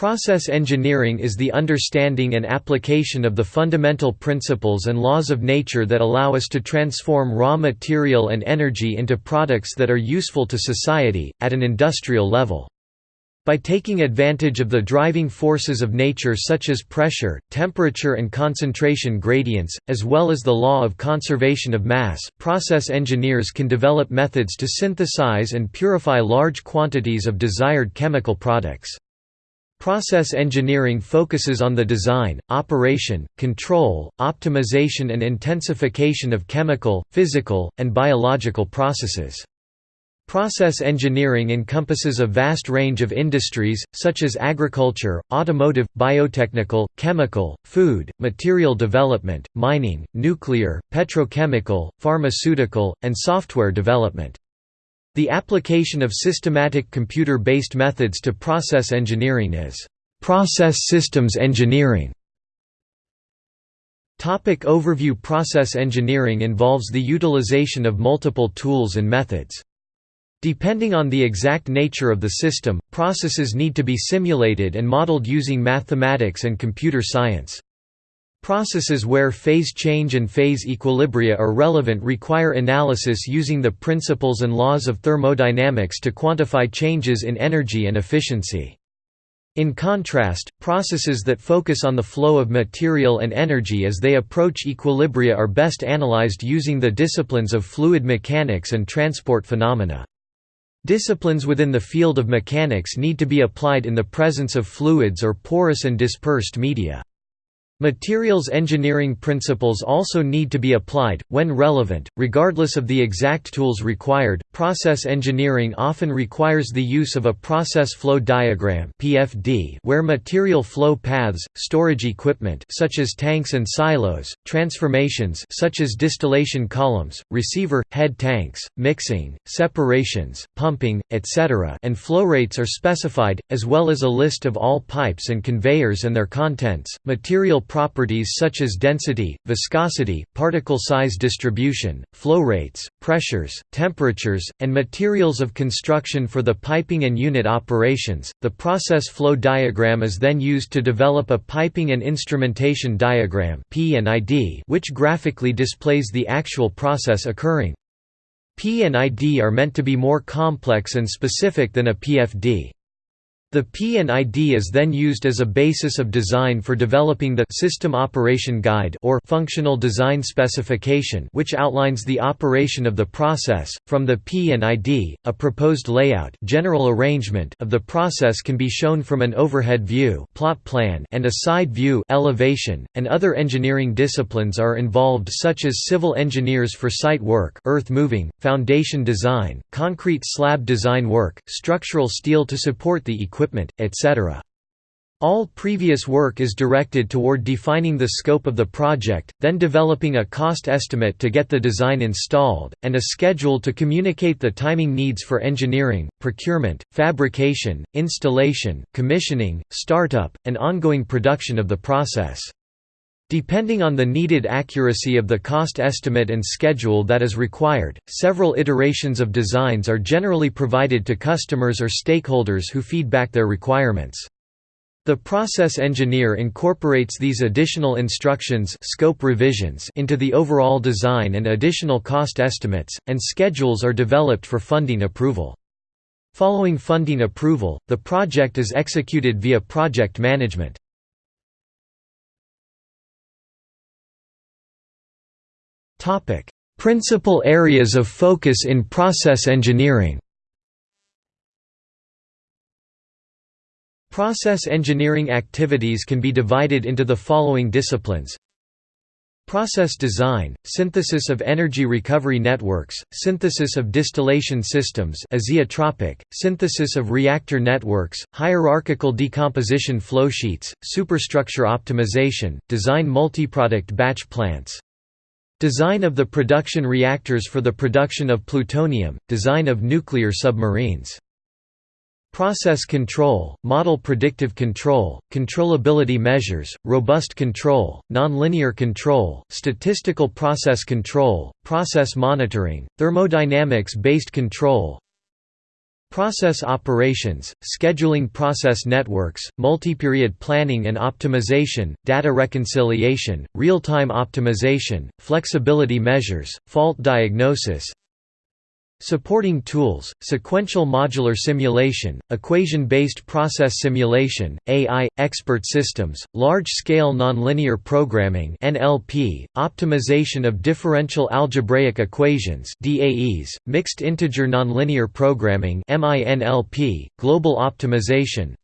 Process engineering is the understanding and application of the fundamental principles and laws of nature that allow us to transform raw material and energy into products that are useful to society, at an industrial level. By taking advantage of the driving forces of nature such as pressure, temperature and concentration gradients, as well as the law of conservation of mass, process engineers can develop methods to synthesize and purify large quantities of desired chemical products. Process engineering focuses on the design, operation, control, optimization and intensification of chemical, physical, and biological processes. Process engineering encompasses a vast range of industries, such as agriculture, automotive, biotechnical, chemical, food, material development, mining, nuclear, petrochemical, pharmaceutical, and software development. The application of systematic computer-based methods to process engineering is process systems engineering. Topic overview Process engineering involves the utilization of multiple tools and methods. Depending on the exact nature of the system, processes need to be simulated and modeled using mathematics and computer science. Processes where phase change and phase equilibria are relevant require analysis using the principles and laws of thermodynamics to quantify changes in energy and efficiency. In contrast, processes that focus on the flow of material and energy as they approach equilibria are best analyzed using the disciplines of fluid mechanics and transport phenomena. Disciplines within the field of mechanics need to be applied in the presence of fluids or porous and dispersed media. Materials engineering principles also need to be applied, when relevant, regardless of the exact tools required. Process engineering often requires the use of a process flow diagram (PFD), where material flow paths, storage equipment such as tanks and silos, transformations such as distillation columns, receiver head tanks, mixing, separations, pumping, etc., and flow rates are specified, as well as a list of all pipes and conveyors and their contents. Material properties such as density, viscosity, particle size distribution, flow rates, pressures, temperatures, and materials of construction for the piping and unit operations. The process flow diagram is then used to develop a piping and instrumentation diagram (P&ID), which graphically displays the actual process occurring. P and ID are meant to be more complex and specific than a PFD. The P&ID is then used as a basis of design for developing the System Operation Guide or Functional Design Specification which outlines the operation of the process. From the P&ID, a proposed layout general arrangement of the process can be shown from an overhead view plot plan and a side view elevation, and other engineering disciplines are involved such as civil engineers for site work earth moving, foundation design, concrete slab design work, structural steel to support the equipment equipment, etc. All previous work is directed toward defining the scope of the project, then developing a cost estimate to get the design installed, and a schedule to communicate the timing needs for engineering, procurement, fabrication, installation, commissioning, startup, and ongoing production of the process. Depending on the needed accuracy of the cost estimate and schedule that is required, several iterations of designs are generally provided to customers or stakeholders who feed back their requirements. The process engineer incorporates these additional instructions scope revisions into the overall design and additional cost estimates, and schedules are developed for funding approval. Following funding approval, the project is executed via project management. Topic: Principal areas of focus in process engineering. Process engineering activities can be divided into the following disciplines Process design, synthesis of energy recovery networks, synthesis of distillation systems azeotropic, synthesis of reactor networks, hierarchical decomposition flowsheets, superstructure optimization, design multiproduct batch plants. Design of the production reactors for the production of plutonium, design of nuclear submarines. Process control, model predictive control, controllability measures, robust control, nonlinear control, statistical process control, process monitoring, thermodynamics-based control Process operations, scheduling process networks, multi-period planning and optimization, data reconciliation, real-time optimization, flexibility measures, fault diagnosis, Supporting tools, sequential modular simulation, equation-based process simulation, AI, expert systems, large-scale nonlinear programming (NLP), optimization of differential algebraic equations (DAEs), mixed integer nonlinear programming (MINLP), global optimization,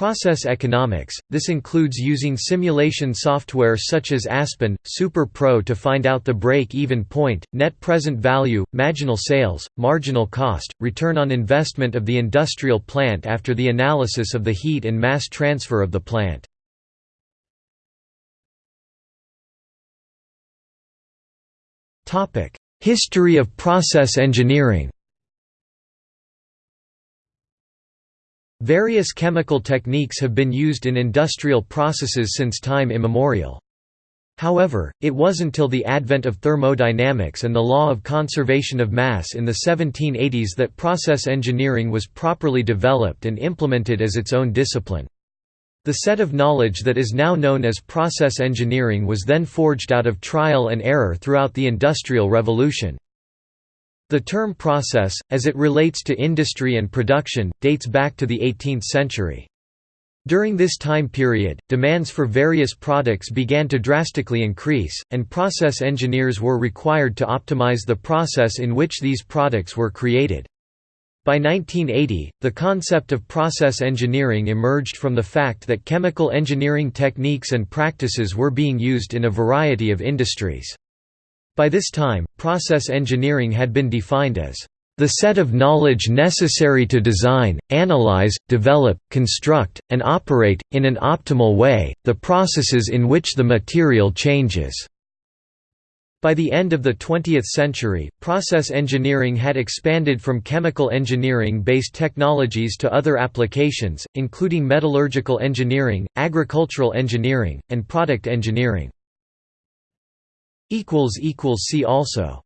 Process economics – This includes using simulation software such as Aspen, Super Pro to find out the break-even point, net present value, marginal sales, marginal cost, return on investment of the industrial plant after the analysis of the heat and mass transfer of the plant. History of process engineering Various chemical techniques have been used in industrial processes since time immemorial. However, it was until the advent of thermodynamics and the law of conservation of mass in the 1780s that process engineering was properly developed and implemented as its own discipline. The set of knowledge that is now known as process engineering was then forged out of trial and error throughout the Industrial Revolution. The term process, as it relates to industry and production, dates back to the 18th century. During this time period, demands for various products began to drastically increase, and process engineers were required to optimize the process in which these products were created. By 1980, the concept of process engineering emerged from the fact that chemical engineering techniques and practices were being used in a variety of industries. By this time, process engineering had been defined as the set of knowledge necessary to design, analyze, develop, construct, and operate, in an optimal way, the processes in which the material changes." By the end of the 20th century, process engineering had expanded from chemical engineering-based technologies to other applications, including metallurgical engineering, agricultural engineering, and product engineering. See also